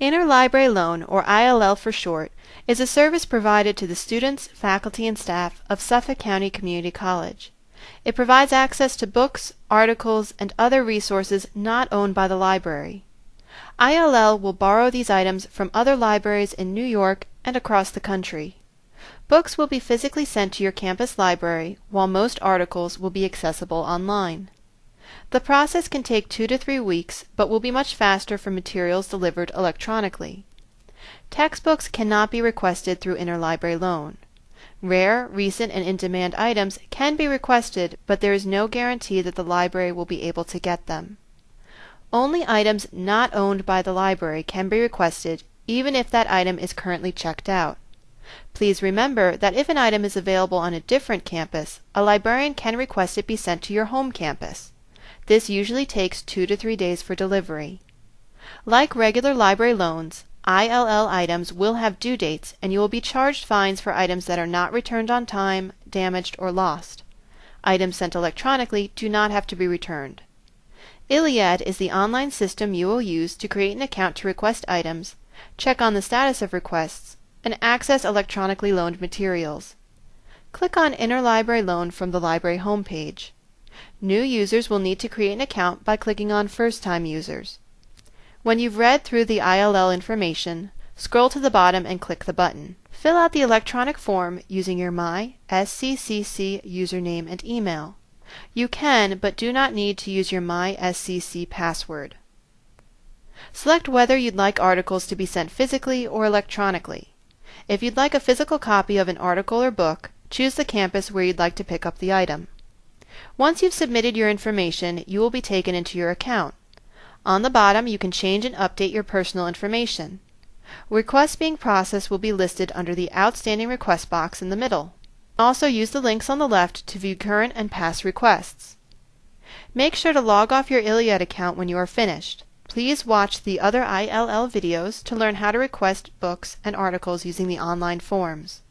Interlibrary Loan, or ILL for short, is a service provided to the students, faculty, and staff of Suffolk County Community College. It provides access to books, articles, and other resources not owned by the library. ILL will borrow these items from other libraries in New York and across the country. Books will be physically sent to your campus library, while most articles will be accessible online. The process can take two to three weeks, but will be much faster for materials delivered electronically. Textbooks cannot be requested through interlibrary loan. Rare, recent, and in-demand items can be requested, but there is no guarantee that the library will be able to get them. Only items not owned by the library can be requested, even if that item is currently checked out. Please remember that if an item is available on a different campus, a librarian can request it be sent to your home campus. This usually takes two to three days for delivery. Like regular library loans, ILL items will have due dates and you will be charged fines for items that are not returned on time, damaged, or lost. Items sent electronically do not have to be returned. ILLiad is the online system you will use to create an account to request items, check on the status of requests, and access electronically loaned materials. Click on Interlibrary Loan from the library homepage. New users will need to create an account by clicking on First Time Users. When you've read through the ILL information, scroll to the bottom and click the button. Fill out the electronic form using your My SCCC username and email. You can, but do not need to use your My SCC password. Select whether you'd like articles to be sent physically or electronically. If you'd like a physical copy of an article or book, choose the campus where you'd like to pick up the item. Once you've submitted your information, you will be taken into your account. On the bottom you can change and update your personal information. Requests being processed will be listed under the Outstanding Request box in the middle. Also use the links on the left to view current and past requests. Make sure to log off your ILLiad account when you are finished. Please watch the other ILL videos to learn how to request books and articles using the online forms.